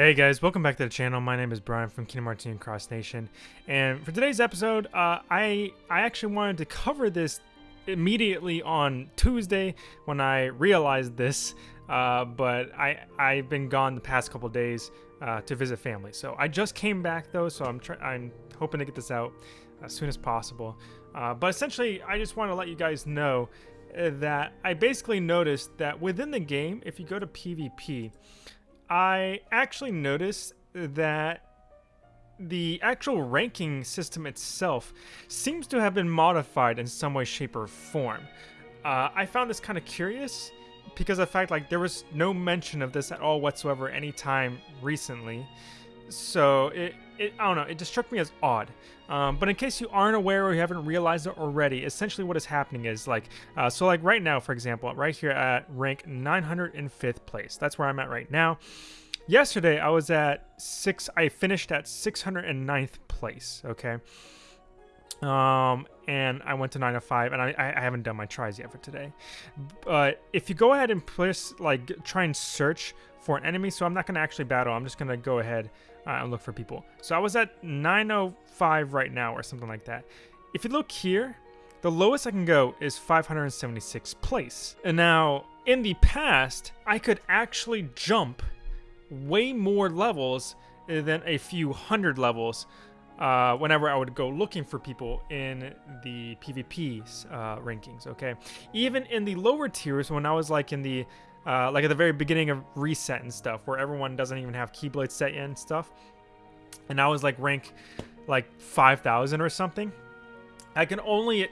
Hey guys, welcome back to the channel. My name is Brian from Kingdom Hearts Union Cross Nation, and for today's episode, uh, I I actually wanted to cover this immediately on Tuesday when I realized this, uh, but I I've been gone the past couple days uh, to visit family, so I just came back though, so I'm I'm hoping to get this out as soon as possible. Uh, but essentially, I just want to let you guys know uh, that I basically noticed that within the game, if you go to PvP. I actually noticed that the actual ranking system itself seems to have been modified in some way, shape, or form. Uh, I found this kind of curious because of the fact like there was no mention of this at all whatsoever anytime recently. So it, it I don't know, it just struck me as odd. Um, but in case you aren't aware or you haven't realized it already, essentially what is happening is like, uh, so like right now, for example, right here at rank 905th place, that's where I'm at right now. Yesterday, I was at six, I finished at 609th place, okay? Um, and I went to 9 to 5, and I, I haven't done my tries yet for today. But if you go ahead and press, like, try and search for an enemy, so I'm not going to actually battle, I'm just going to go ahead uh, and look for people. So I was at 905 right now or something like that. If you look here, the lowest I can go is 576 place. And now, in the past, I could actually jump way more levels than a few hundred levels uh, whenever I would go looking for people in the PvP uh, rankings, okay? Even in the lower tiers, when I was like in the uh, like at the very beginning of reset and stuff, where everyone doesn't even have Keyblade set yet and stuff. And I was like rank like 5,000 or something. I can only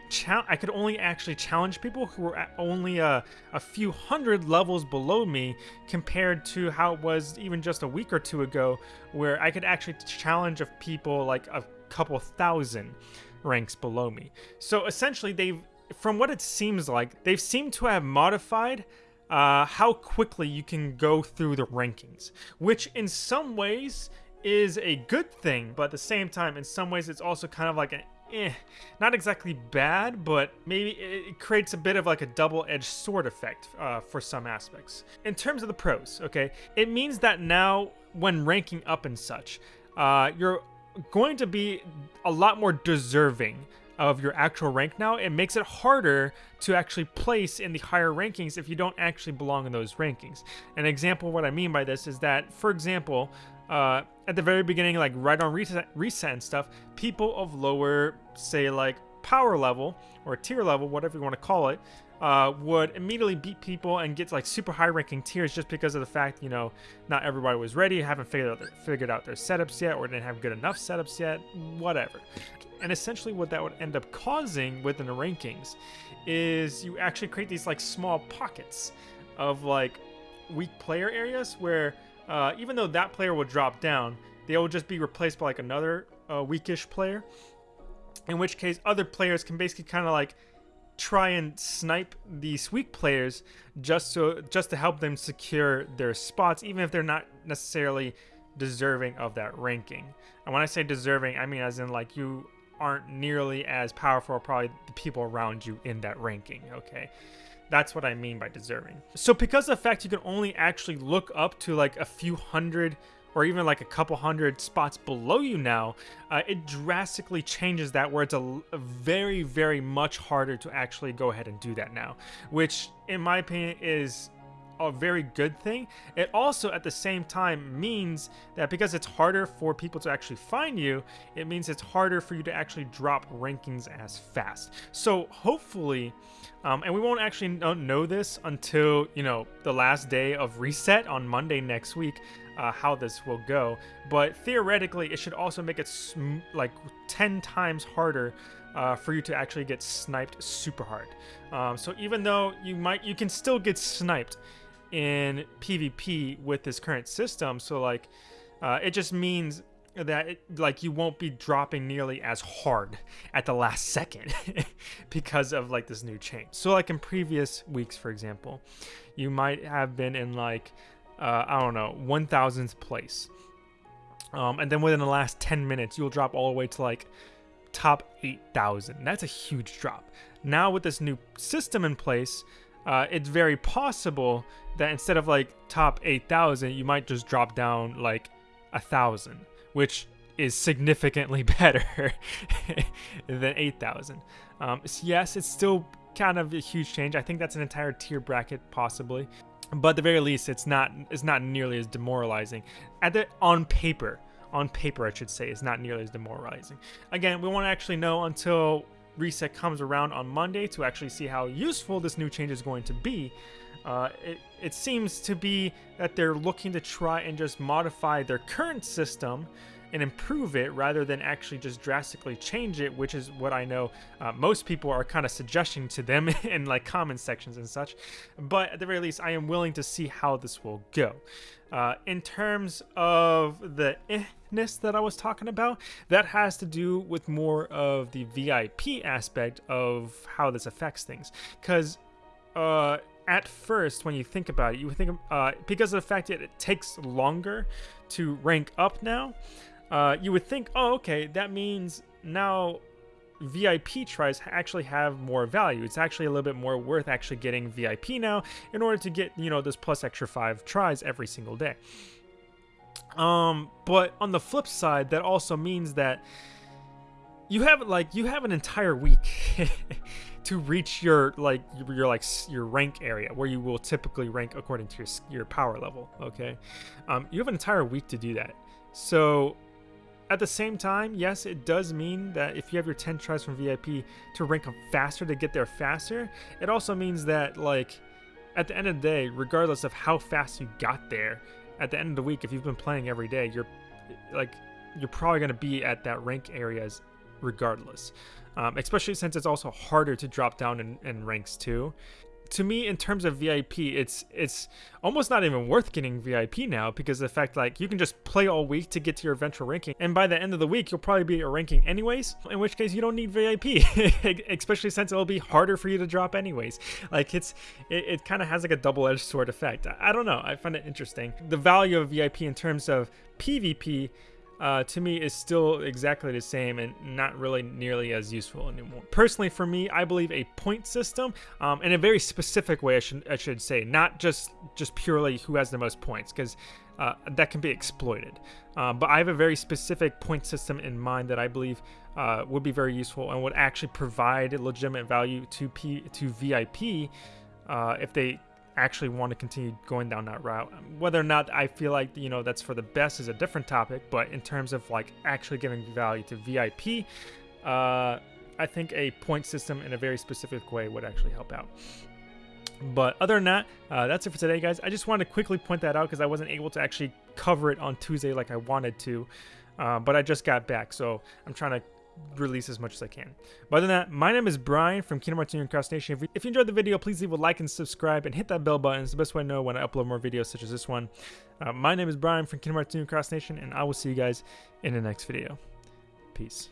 I could only actually challenge people who were only a, a few hundred levels below me compared to how it was even just a week or two ago where I could actually challenge of people like a couple thousand ranks below me. So essentially they've from what it seems like, they've seemed to have modified uh, how quickly you can go through the rankings, which in some ways is a good thing, but at the same time, in some ways, it's also kind of like an eh, not exactly bad, but maybe it creates a bit of like a double-edged sword effect uh, for some aspects. In terms of the pros, okay, it means that now when ranking up and such, uh, you're going to be a lot more deserving of your actual rank now, it makes it harder to actually place in the higher rankings if you don't actually belong in those rankings. An example of what I mean by this is that, for example, uh, at the very beginning, like right on reset, reset and stuff, people of lower, say like power level or tier level, whatever you want to call it, uh, would immediately beat people and get like super high ranking tiers just because of the fact, you know, not everybody was ready, haven't figured out their, figured out their setups yet, or didn't have good enough setups yet, whatever. And essentially what that would end up causing within the rankings is you actually create these like small pockets of like weak player areas where uh, even though that player will drop down, they will just be replaced by like another uh, weakish player. In which case, other players can basically kind of like try and snipe these weak players just so just to help them secure their spots, even if they're not necessarily deserving of that ranking. And when I say deserving, I mean as in like you aren't nearly as powerful probably the people around you in that ranking, okay? That's what I mean by deserving. So because of the fact you can only actually look up to like a few hundred or even like a couple hundred spots below you now, uh, it drastically changes that where it's a, a, very, very much harder to actually go ahead and do that now, which in my opinion is a very good thing. It also at the same time means that because it's harder for people to actually find you, it means it's harder for you to actually drop rankings as fast. So hopefully, um, and we won't actually know this until, you know, the last day of reset on Monday next week, uh, how this will go. But theoretically, it should also make it like 10 times harder uh, for you to actually get sniped super hard. Um, so even though you might, you can still get sniped in PvP with this current system. So like, uh, it just means that it, like you won't be dropping nearly as hard at the last second because of like this new change. So like in previous weeks, for example, you might have been in like uh, I don't know 1,000th place, um, and then within the last 10 minutes, you'll drop all the way to like top 8,000. That's a huge drop. Now with this new system in place, uh, it's very possible that instead of like top 8,000, you might just drop down like a thousand, which is significantly better than 8,000. Um, so yes, it's still kind of a huge change. I think that's an entire tier bracket possibly, but at the very least, it's not it's not nearly as demoralizing. At the on paper, on paper, I should say, it's not nearly as demoralizing. Again, we won't actually know until reset comes around on Monday to actually see how useful this new change is going to be. Uh, it, it seems to be that they're looking to try and just modify their current system and improve it rather than actually just drastically change it, which is what I know uh, most people are kind of suggesting to them in like comment sections and such. But at the very least, I am willing to see how this will go. Uh, in terms of the eh-ness that I was talking about, that has to do with more of the VIP aspect of how this affects things. Because uh, at first, when you think about it, you think uh, because of the fact that it takes longer to rank up now, uh, you would think, oh, okay, that means now VIP tries actually have more value. It's actually a little bit more worth actually getting VIP now in order to get, you know, this plus extra five tries every single day. Um, but on the flip side, that also means that you have like you have an entire week to reach your like your, your, like your rank area where you will typically rank according to your your power level. Okay, um, you have an entire week to do that. So at the same time, yes, it does mean that if you have your 10 tries from VIP to rank up faster to get there faster, it also means that like at the end of the day, regardless of how fast you got there, at the end of the week, if you've been playing every day, you're like you're probably going to be at that rank areas regardless. Um, especially since it's also harder to drop down in, in ranks too to me in terms of VIP it's it's almost not even worth getting VIP now because the fact like you can just play all week to get to your eventual ranking and by the end of the week you'll probably be at your ranking anyways in which case you don't need VIP especially since it'll be harder for you to drop anyways. Like it's it, it kind of has like a double-edged sword effect. I, I don't know I find it interesting. The value of VIP in terms of PvP uh, to me is still exactly the same and not really nearly as useful anymore. Personally, for me, I believe a point system um, in a very specific way. I should I should say, not just just purely who has the most points, because uh, that can be exploited. Um, but I have a very specific point system in mind that I believe uh, would be very useful and would actually provide legitimate value to P to VIP uh, if they actually want to continue going down that route. Whether or not I feel like, you know, that's for the best is a different topic, but in terms of like actually giving value to VIP, uh, I think a point system in a very specific way would actually help out. But other than that, uh, that's it for today, guys. I just wanted to quickly point that out because I wasn't able to actually cover it on Tuesday like I wanted to. Uh, but I just got back, so I'm trying to release as much as I can. But other than that, my name is Brian from Kingdom Hearts Union Cross Nation. If you, if you enjoyed the video, please leave a like and subscribe and hit that bell button. It's the best way to know when I upload more videos such as this one. Uh, my name is Brian from Kingdom Hearts Union Cross Nation, and I will see you guys in the next video. Peace.